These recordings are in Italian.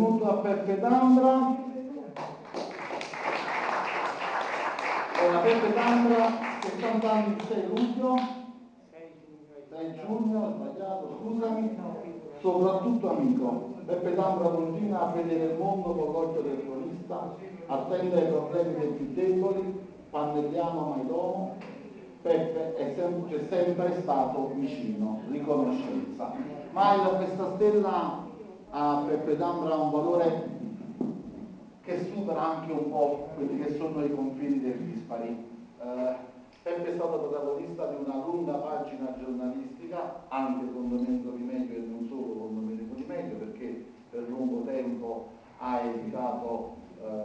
Benvenuto a Peppe D'Ambra. Allora, Peppe D'Ambra, 60 anni il 6 luglio. 6 giugno, sbagliato, scusami. Soprattutto amico. Peppe D'Ambra continua a vedere il mondo con l'occhio del cronista, attende ai problemi dei più deboli, pannelliano mai domo. Peppe è sempre, sempre stato vicino, riconoscenza. Ma questa stella a Peppe D'Ambra un valore che supera anche un po' quelli che sono i confini del dispari. Eh, Peppe è stato protagonista di una lunga pagina giornalistica, anche con Domenico Di Meglio e non solo con Domenico Di Meglio, perché per lungo tempo ha educato eh,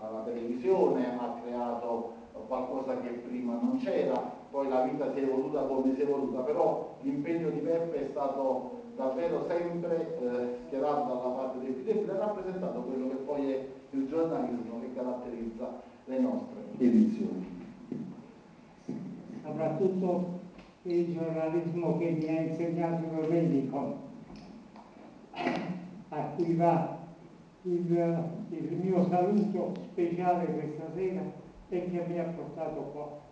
alla televisione, ha creato qualcosa che prima non c'era, poi vita si è evoluta come si è evoluta, però l'impegno di Peppe è stato davvero sempre eh, schierato dalla parte dei più deboli e rappresentato quello che poi è il giornalismo che caratterizza le nostre edizioni. Soprattutto il giornalismo che mi ha insegnato Domenico, a cui va il, il mio saluto speciale questa sera e che mi ha portato qua.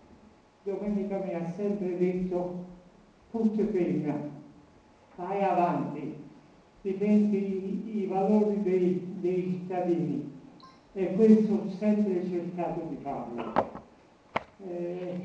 Domenica mi ha sempre detto, put penna, vai avanti, difendi i, i valori dei, dei cittadini e questo ho sempre cercato di farlo. Eh,